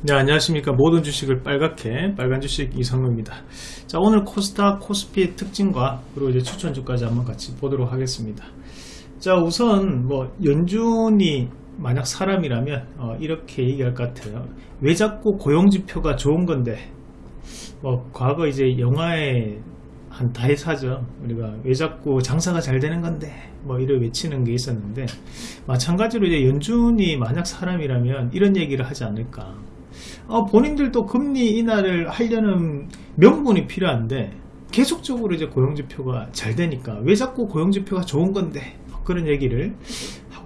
네 안녕하십니까. 모든 주식을 빨갛게 빨간 주식 이성우입니다. 자 오늘 코스닥 코스피의 특징과 그리고 이제 추천주까지 한번 같이 보도록 하겠습니다. 자 우선 뭐 연준이 만약 사람이라면 어, 이렇게 얘기할 것 같아요. 왜 자꾸 고용지표가 좋은 건데? 뭐 과거 이제 영화에 한 다해사죠. 우리가 왜 자꾸 장사가 잘 되는 건데? 뭐 이를 외치는 게 있었는데 마찬가지로 이제 연준이 만약 사람이라면 이런 얘기를 하지 않을까 어, 본인들도 금리 인하를 하려는 명분이 필요한데 계속적으로 이제 고용지표가 잘 되니까 왜 자꾸 고용지표가 좋은 건데? 그런 얘기를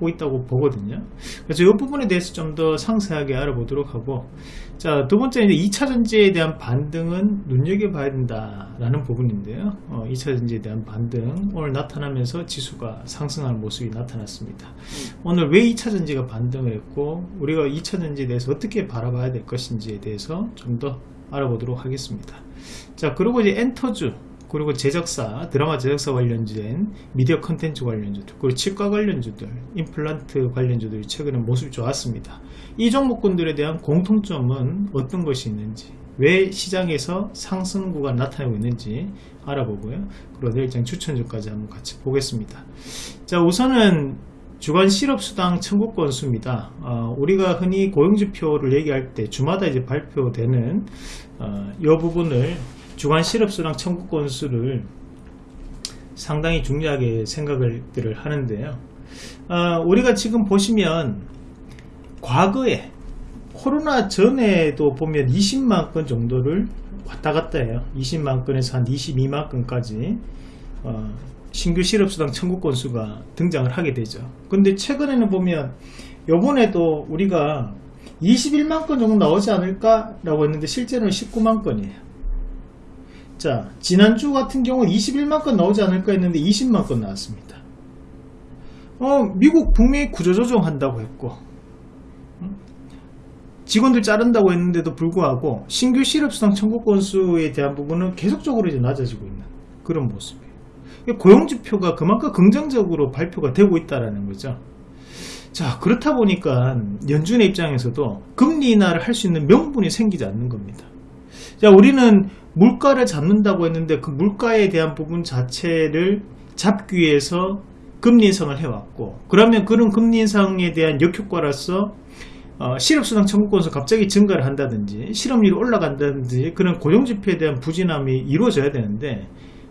하고 있다고 보거든요. 그래서 이 부분에 대해서 좀 더 상세하게 알아보도록 하고 자 두번째 이제 2차 전지에 대한 반등은 눈여겨봐야 된다 라는 부분인데요. 어, 2차 전지에 대한 반등 오늘 나타나면서 지수가 상승하는 모습이 나타났습니다. 오늘 왜 2차 전지가 반등을 했고 우리가 2차 전지에 대해서 어떻게 바라봐야 될 것인지에 대해서 좀 더 알아보도록 하겠습니다. 자 그리고 이제 엔터주 그리고 제작사, 드라마 제작사 관련된 미디어 컨텐츠 관련주들, 그리고 치과 관련주들, 임플란트 관련주들이 최근에 모습이 좋았습니다. 이 종목군들에 대한 공통점은 어떤 것이 있는지, 왜 시장에서 상승구가 나타나고 있는지 알아보고요. 그리고 내일장 추천주까지 한번 같이 보겠습니다. 자, 우선은 주간 실업수당 청구 건수입니다. 어, 우리가 흔히 고용지표를 얘기할 때 주마다 이제 발표되는 어, 이 부분을 주간 실업수당 청구 건수를 상당히 중요하게 생각을 하는데요. 어, 우리가 지금 보시면 과거에 코로나 전에도 보면 20만 건 정도를 왔다 갔다 해요. 20만 건에서 한 22만 건까지 어, 신규 실업수당 청구 건수가 등장을 하게 되죠. 근데 최근에는 보면 요번에도 우리가 21만 건 정도 나오지 않을까 라고 했는데 실제로는 19만 건이에요. 자 지난주 같은 경우 21만 건 나오지 않을까 했는데 20만 건 나왔습니다. 어 미국 북미 구조조정 한다고 했고 직원들 자른다고 했는데도 불구하고 신규 실업수당 청구 건수에 대한 부분은 계속적으로 이제 낮아지고 있는 그런 모습이에요. 고용지표가 그만큼 긍정적으로 발표가 되고 있다는 거죠. 자 그렇다 보니까 연준의 입장에서도 금리 인하를 할 수 있는 명분이 생기지 않는 겁니다 자 우리는 물가를 잡는다고 했는데 그 물가에 대한 부분 자체를 잡기 위해서 금리 인상을 해왔고 그러면 그런 금리 인상에 대한 역효과로서 어, 실업수당 청구권에서 갑자기 증가를 한다든지 실업률이 올라간다든지 그런 고용지표에 대한 부진함이 이루어져야 되는데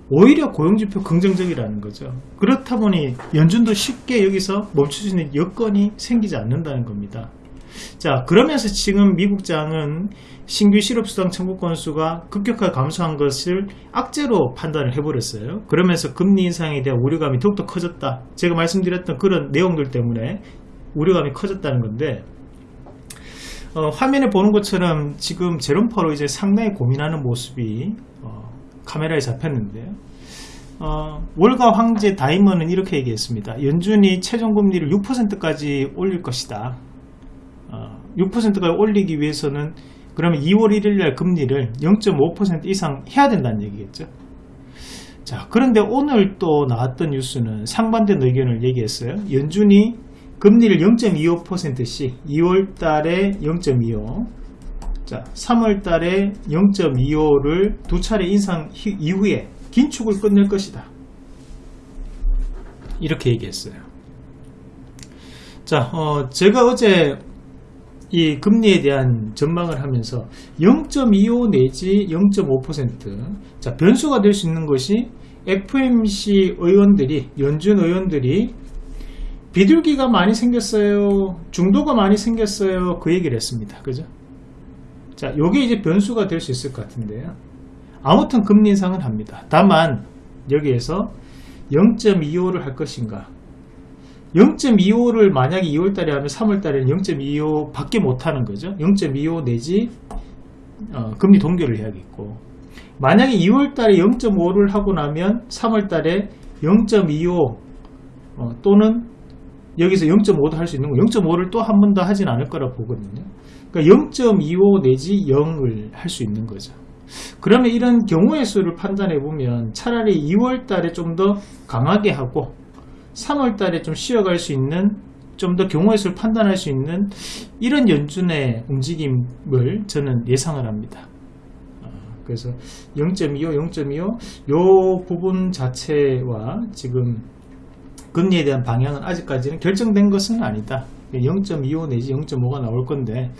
오히려 고용지표 긍정적이라는 거죠. 그렇다 보니 연준도 쉽게 여기서 멈출 수 있는 여건이 생기지 않는다는 겁니다 자 그러면서 지금 미국장은 신규 실업수당 청구 건수가 급격하게 감소한 것을 악재로 판단을 해버렸어요. 그러면서 금리 인상에 대한 우려감이 더욱더 커졌다. 제가 말씀드렸던 그런 내용들 때문에 우려감이 커졌다는 건데 어, 화면에 보는 것처럼 지금 제롬파로 이제 상당히 고민하는 모습이 어, 카메라에 잡혔는데요 어, 월가 황제 다이먼은 이렇게 얘기했습니다. 연준이 최종 금리를 6%까지 올릴 것이다 6%까지 어, 올리기 위해서는 그러면 2월 1일 날 금리를 0.5% 이상 해야 된다는 얘기겠죠. 자, 그런데 오늘 또 나왔던 뉴스는 상반된 의견을 얘기했어요. 연준이 금리를 0.25%씩 2월 달에 0.25 자, 3월 달에 0.25를 두 차례 인상 이후에 긴축을 끝낼 것이다. 이렇게 얘기했어요. 자, 어, 제가 어제 이 금리에 대한 전망을 하면서 0.25 내지 0.5%자 변수가 될 수 있는 것이 FMC 의원들이 연준 의원들이 비둘기가 많이 생겼어요 중도가 많이 생겼어요 그 얘기를 했습니다. 그죠? 자 요게 이제 변수가 될 수 있을 것 같은데요 아무튼 금리 인상은 합니다. 다만 여기에서 0.25를 할 것인가 0.25를 만약에 2월달에 하면 3월달에는 0.25 밖에 못하는 거죠. 0.25 내지 어, 금리 동결을 해야겠고. 만약에 2월달에 0.5를 하고 나면 3월달에 0.25 어, 또는 여기서 0.5도 할 수 있는 거. 0.5를 또 한 번 더 하진 않을 거라 보거든요. 그러니까 0.25 내지 0을 할 수 있는 거죠. 그러면 이런 경우의 수를 판단해 보면 차라리 2월달에 좀 더 강하게 하고 3월 달에 좀 쉬어갈 수 있는 좀 더 경우의 수를 판단할 수 있는 이런 연준의 움직임을 저는 예상을 합니다. 어, 그래서 0.25, 0.25, 요 부분 자체와 지금 금리에 대한 방향은 아직까지는 결정된 것은 아니다. 0.25 내지 0.5가 나올 건데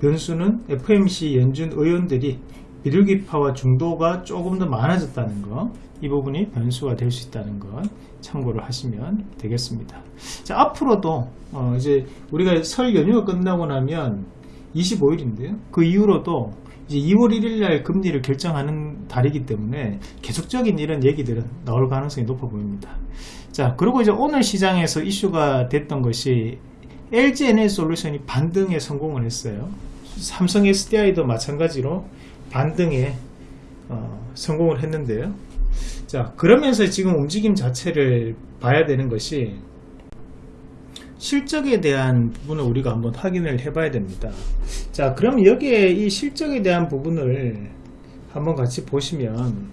변수는 FMC 연준 의원들이 비둘기파와 중도가 조금 더 많아졌다는 거이 부분이 변수가 될 수 있다는 것 참고를 하시면 되겠습니다. 자 앞으로도 어 이제 우리가 설 연휴가 끝나고 나면 25일인데요. 그 이후로도 이제 2월 1일 날 금리를 결정하는 달이기 때문에 계속적인 이런 얘기들은 나올 가능성이 높아 보입니다. 자 그리고 이제 오늘 시장에서 이슈가 됐던 것이 LG 에너지 솔루션이 반등에 성공을 했어요. 삼성 SDI도 마찬가지로 반등에 어, 성공을 했는데요. 자 그러면서 지금 움직임 자체를 봐야 되는 것이 실적에 대한 부분을 우리가 한번 확인을 해 봐야 됩니다. 자 그럼 여기에 이 실적에 대한 부분을 한번 같이 보시면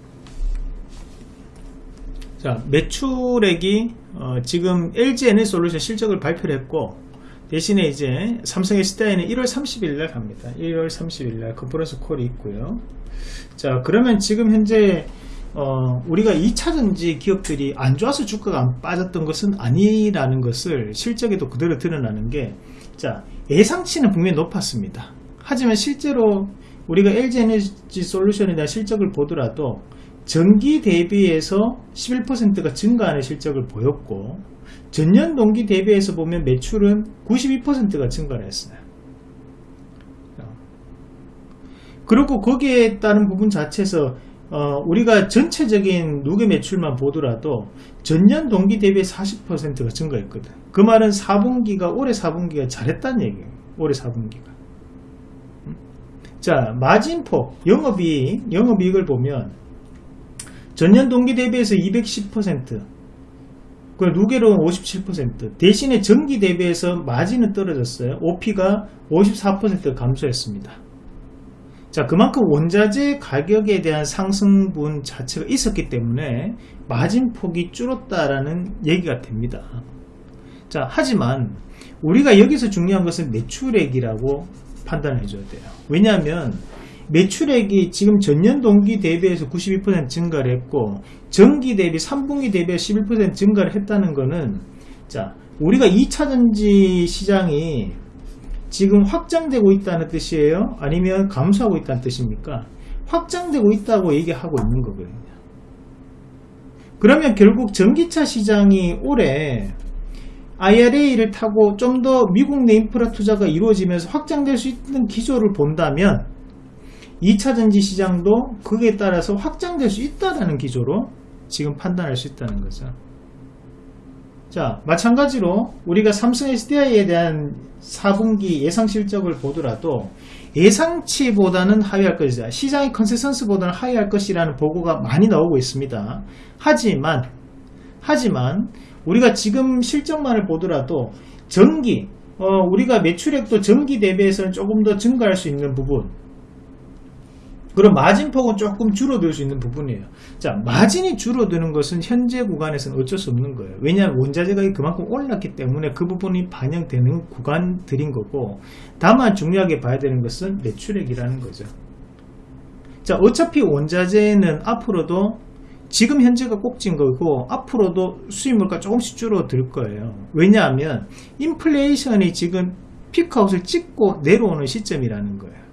자 매출액이 어, 지금 LG 에너지 솔루션 실적을 발표를 했고 대신에 이제 삼성 SDI는 1월 30일 날 갑니다. 1월 30일 날 컨퍼런스 콜이 있고요. 자, 그러면 지금 현재 어, 우리가 2차전지 기업들이 안 좋아서 주가가 안 빠졌던 것은 아니라는 것을 실적에도 그대로 드러나는 게 자, 예상치는 분명히 높았습니다. 하지만 실제로 우리가 LG 에너지 솔루션에 대한 실적을 보더라도 전기 대비해서 11%가 증가하는 실적을 보였고 전년 동기 대비해서 보면 매출은 92%가 증가를 했어요. 그리고 거기에 따른 부분 자체에서 어, 우리가 전체적인 누계 매출만 보더라도 전년 동기 대비 40%가 증가했거든. 그 말은 4분기가 올해 4분기가 잘했다는 얘기예요. 올해 4분기가. 자, 마진폭, 영업이익, 영업이익을 보면 전년 동기 대비해서 210%, 그 누계로는 57%, 대신에 전기 대비해서 마진은 떨어졌어요. OP가 54% 감소했습니다. 자, 그만큼 원자재 가격에 대한 상승분 자체가 있었기 때문에 마진 폭이 줄었다라는 얘기가 됩니다. 자, 하지만 우리가 여기서 중요한 것은 매출액이라고 판단해 줘야 돼요. 왜냐하면 매출액이 지금 전년 동기 대비해서 92% 증가를 했고 전기 대비 3분기 대비해서 11% 증가를 했다는 것은 자 우리가 2차전지 시장이 지금 확장되고 있다는 뜻이에요? 아니면 감소하고 있다는 뜻입니까? 확장되고 있다고 얘기하고 있는 거거든요. 그러면 결국 전기차 시장이 올해 IRA를 타고 좀 더 미국 내 인프라 투자가 이루어지면서 확장될 수 있는 기조를 본다면 2차 전지 시장도 그에 따라서 확장될 수 있다라는 기조로 지금 판단할 수 있다는 거죠. 자, 마찬가지로 우리가 삼성 SDI에 대한 4분기 예상 실적을 보더라도 예상치보다는 하회할 것이다. 시장의 컨센서스보다는 하회할 것이라는 보고가 많이 나오고 있습니다. 하지만 하지만 우리가 지금 실적만을 보더라도 전기 어, 우리가 매출액도 전기 대비해서는 조금 더 증가할 수 있는 부분 그럼 마진폭은 조금 줄어들 수 있는 부분이에요. 자, 마진이 줄어드는 것은 현재 구간에서는 어쩔 수 없는 거예요. 왜냐하면 원자재 가격이 그만큼 올랐기 때문에 그 부분이 반영되는 구간들인 거고, 다만 중요하게 봐야 되는 것은 매출액이라는 거죠. 자, 어차피 원자재는 앞으로도 지금 현재가 꼭진 거고 앞으로도 수입물가 조금씩 줄어들 거예요. 왜냐하면 인플레이션이 지금 피크아웃을 찍고 내려오는 시점이라는 거예요.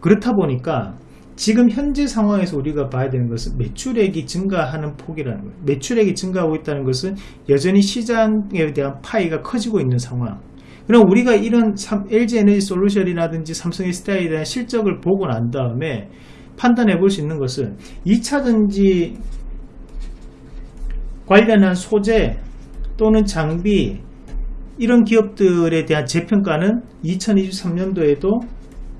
그렇다 보니까 지금 현재 상황에서 우리가 봐야 되는 것은 매출액이 증가하는 폭이라는 거예요. 매출액이 증가하고 있다는 것은 여전히 시장에 대한 파이가 커지고 있는 상황. 그럼 우리가 이런 LG 에너지 솔루션이라든지 삼성 스타일에 대한 실적을 보고 난 다음에 판단해 볼 수 있는 것은 2차전지 관련한 소재 또는 장비 이런 기업들에 대한 재평가는 2023년도에도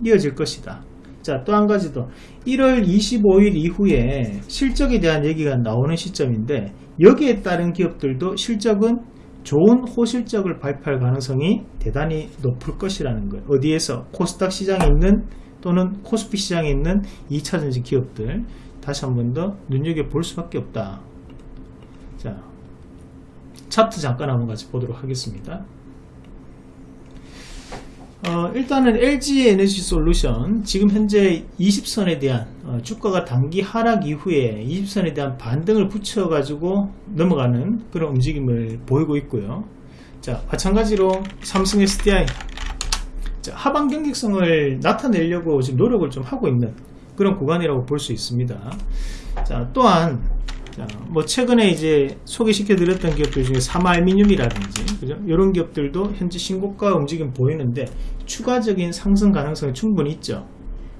이어질 것이다. 자, 또 한 가지 더. 1월 25일 이후에 실적에 대한 얘기가 나오는 시점인데 여기에 따른 기업들도 실적은 좋은 호실적을 발표할 가능성이 대단히 높을 것이라는 거예요. 어디에서? 코스닥 시장에 있는 또는 코스피 시장에 있는 2차전지 기업들 다시 한 번 더 눈여겨볼 수밖에 없다. 자, 차트 잠깐 한번 같이 보도록 하겠습니다. 어, 일단은 LG 에너지 솔루션 지금 현재 20선에 대한 어, 주가가 단기 하락 이후에 20선에 대한 반등을 붙여 가지고 넘어가는 그런 움직임을 보이고 있고요. 자 마찬가지로 삼성 SDI 자, 하방 경직성을 나타내려고 지금 노력을 좀 하고 있는 그런 구간이라고 볼 수 있습니다. 자 또한 자, 뭐 최근에 이제 소개시켜 드렸던 기업들 중에 사마알미늄이라든지 그죠? 이런 기업들도 현재 신고가 움직임 보이는데 추가적인 상승 가능성이 충분히 있죠.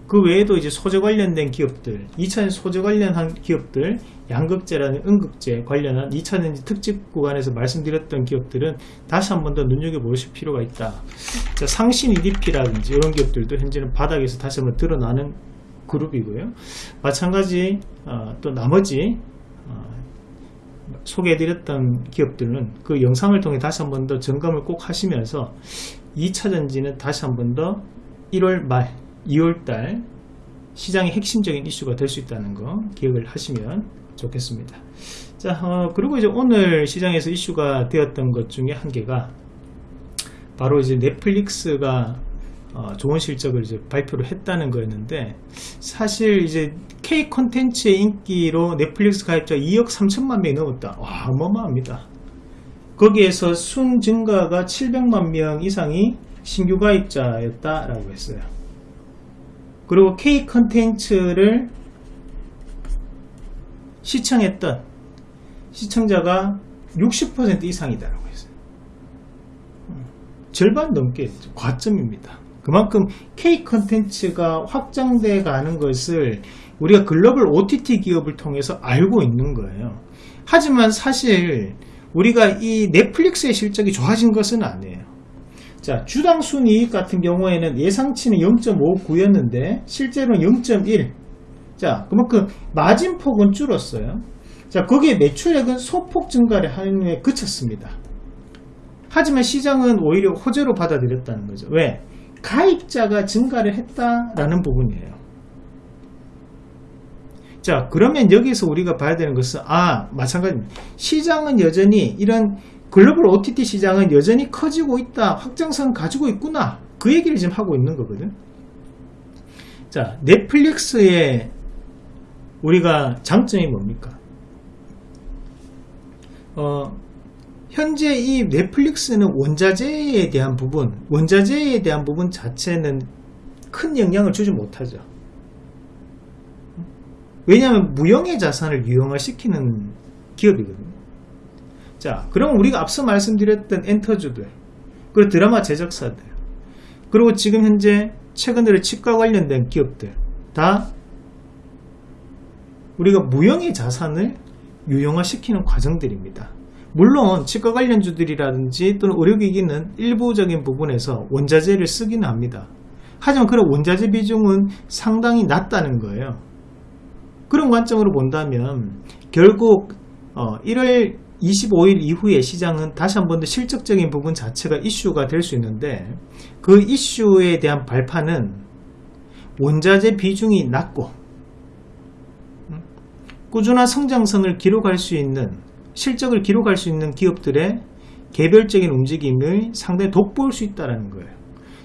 그 외에도 이제 소재 관련된 기업들, 2차전 소재 관련한 기업들, 양극재라는 음극재 관련한 2차전지 특집 구간에서 말씀드렸던 기업들은 다시 한 번 더 눈여겨보실 필요가 있다. 자, 상신 EDP라든지 이런 기업들도 현재는 바닥에서 다시 한번 드러나는 그룹이고요. 마찬가지 어, 또 나머지 어, 소개해드렸던 기업들은 그 영상을 통해 다시 한 번 더 점검을 꼭 하시면서 2차 전지는 다시 한 번 더 1월 말 2월 달 시장의 핵심적인 이슈가 될 수 있다는 거 기억을 하시면 좋겠습니다. 자, 어, 그리고 이제 오늘 시장에서 이슈가 되었던 것 중에 한 개가 바로 이제 넷플릭스가 어, 좋은 실적을 이제 발표를 했다는 거였는데 사실 이제 K 콘텐츠의 인기로 넷플릭스 가입자 2억 3천만 명이 넘었다. 와 어마어마합니다. 거기에서 순 증가가 700만 명 이상이 신규 가입자였다라고 했어요. 그리고 K 콘텐츠를 시청했던 시청자가 60% 이상이다라고 했어요. 음, 절반 넘게 과점입니다. 그만큼 K 컨텐츠가 확장돼 가는 것을 우리가 글로벌 OTT 기업을 통해서 알고 있는 거예요. 하지만 사실 우리가 이 넷플릭스의 실적이 좋아진 것은 아니에요. 자, 주당 순이익 같은 경우에는 예상치는 0.59였는데 실제로는 0.1. 자, 그만큼 마진폭은 줄었어요. 자, 거기에 매출액은 소폭 증가를 하는 후에 그쳤습니다. 하지만 시장은 오히려 호재로 받아들였다는 거죠. 왜? 가입자가 증가를 했다라는 부분이에요. 자, 그러면 여기서 우리가 봐야 되는 것은, 아, 마찬가지입니다. 시장은 여전히, 이런 글로벌 OTT 시장은 여전히 커지고 있다, 확장성 가지고 있구나. 그 얘기를 지금 하고 있는 거거든. 자, 넷플릭스의 우리가 장점이 뭡니까? 어, 현재 이 넷플릭스는 원자재에 대한 부분, 원자재에 대한 부분 자체는 큰 영향을 주지 못하죠. 왜냐하면 무형의 자산을 유형화시키는 기업이거든요. 자, 그럼 우리가 앞서 말씀드렸던 엔터주들, 그리고 드라마 제작사들, 그리고 지금 현재 최근 들어 치과 관련된 기업들, 다 우리가 무형의 자산을 유형화시키는 과정들입니다. 물론 치과 관련주들이라든지 또는 의료기기는 일부적인 부분에서 원자재를 쓰기는 합니다. 하지만 그런 원자재 비중은 상당히 낮다는 거예요. 그런 관점으로 본다면 결국 1월 어, 25일 이후에 시장은 다시 한 번 더 실적적인 부분 자체가 이슈가 될 수 있는데 그 이슈에 대한 발판은 원자재 비중이 낮고 음, 꾸준한 성장성을 기록할 수 있는 실적을 기록할 수 있는 기업들의 개별적인 움직임을 상당히 돋보일 수 있다는 거예요.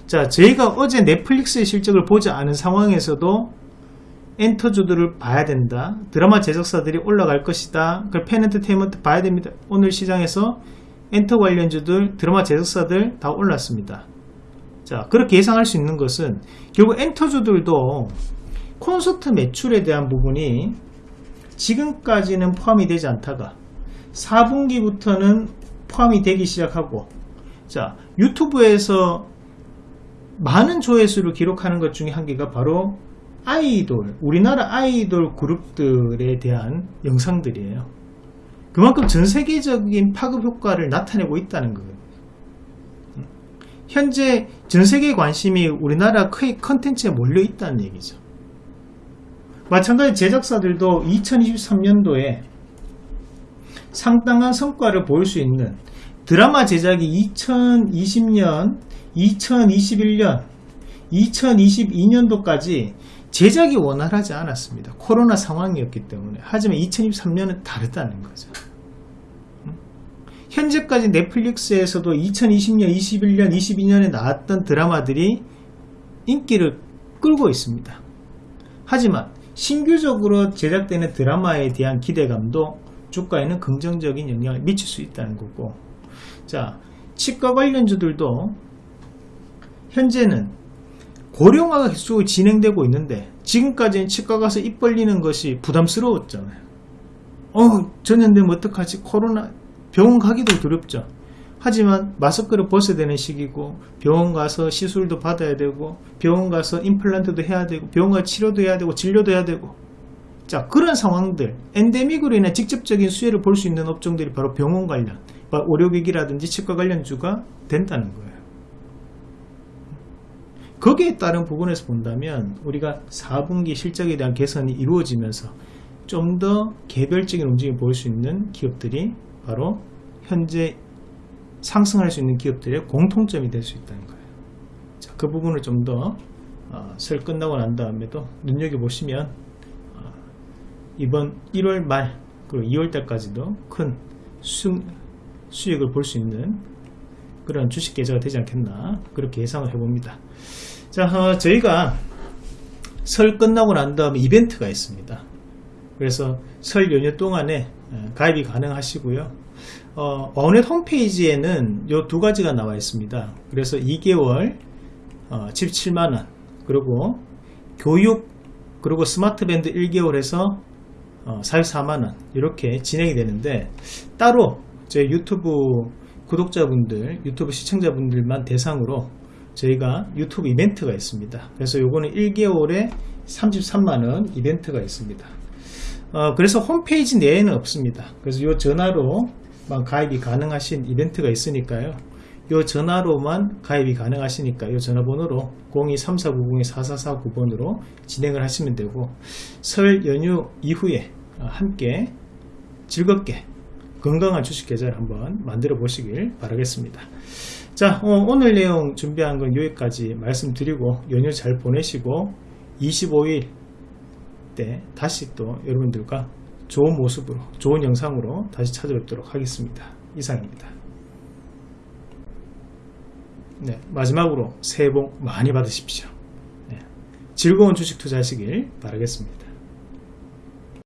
자, 저희가 어제 넷플릭스의 실적을 보지 않은 상황에서도 엔터주들을 봐야 된다. 드라마 제작사들이 올라갈 것이다. 그걸 팬엔터테인먼트 봐야 됩니다. 오늘 시장에서 엔터 관련주들, 드라마 제작사들 다 올랐습니다. 자, 그렇게 예상할 수 있는 것은 결국 엔터주들도 콘서트 매출에 대한 부분이 지금까지는 포함이 되지 않다가 4분기부터는 포함이 되기 시작하고 자 유튜브에서 많은 조회수를 기록하는 것 중에 한 개가 바로 아이돌 우리나라 아이돌 그룹들에 대한 영상들이에요. 그만큼 전 세계적인 파급 효과를 나타내고 있다는 거예요. 현재 전 세계 관심이 우리나라 컨텐츠에 몰려 있다는 얘기죠. 마찬가지 제작사들도 2023년도에 상당한 성과를 보일 수 있는 드라마 제작이 2020년, 2021년, 2022년도까지 제작이 원활하지 않았습니다. 코로나 상황이었기 때문에. 하지만 2023년은 다르다는 거죠. 현재까지 넷플릭스에서도 2020년, 21년, 22년에 나왔던 드라마들이 인기를 끌고 있습니다. 하지만 신규적으로 제작되는 드라마에 대한 기대감도 주가에는 긍정적인 영향을 미칠 수 있다는 거고 자 치과 관련주들도 현재는 고령화가 계속 진행되고 있는데 지금까지는 치과 가서 입 벌리는 것이 부담스러웠잖아요. 어 전염되면 어떡하지? 코로나 병원 가기도 두렵죠. 하지만 마스크를 벗어야 되는 시기고 병원 가서 시술도 받아야 되고 병원 가서 임플란트도 해야 되고 병원 가서 치료도 해야 되고 진료도 해야 되고. 자 그런 상황들 엔데믹으로 인해 직접적인 수혜를 볼 수 있는 업종들이 바로 병원 관련 의료기기라든지 치과 관련주가 된다는 거예요 거기에 따른 부분에서 본다면 우리가 4분기 실적에 대한 개선이 이루어지면서 좀 더 개별적인 움직임을 보일 수 있는 기업들이 바로 현재 상승할 수 있는 기업들의 공통점이 될 수 있다는 거예요. 자, 그 부분을 좀더 어, 설 끝나고 난 다음에도 눈여겨보시면 어, 이번 1월 말 그리고 2월 달까지도 큰 수, 수익을 볼 수 있는 그런 주식 계좌가 되지 않겠나 그렇게 예상을 해봅니다. 자, 어, 저희가 설 끝나고 난 다음에 이벤트가 있습니다. 그래서 설 연휴 동안에 어, 가입이 가능하시고요. 어, 어넷 홈페이지에는 요 두 가지가 나와 있습니다. 그래서 2개월 어, 17만원 그리고 교육 그리고 스마트밴드 1개월에서 어, 44만원 이렇게 진행이 되는데 따로 제 유튜브 구독자분들 유튜브 시청자분들만 대상으로 저희가 유튜브 이벤트가 있습니다. 그래서 요거는 1개월에 33만원 이벤트가 있습니다. 어, 그래서 홈페이지 내에는 없습니다. 그래서 요 전화로만 가입이 가능하신 이벤트가 있으니까요. 요 전화로만 가입이 가능하시니까 요 전화번호로 023490-4449번으로 진행을 하시면 되고 설 연휴 이후에 함께 즐겁게 건강한 주식 계좌를 한번 만들어 보시길 바라겠습니다. 자 어, 오늘 내용 준비한 건 여기까지 말씀드리고 연휴 잘 보내시고 25일 때 다시 또 여러분들과 좋은 모습으로 좋은 영상으로 다시 찾아뵙도록 하겠습니다. 이상입니다. 네, 마지막으로 새해 복 많이 받으십시오. 네, 즐거운 주식 투자하시길 바라겠습니다.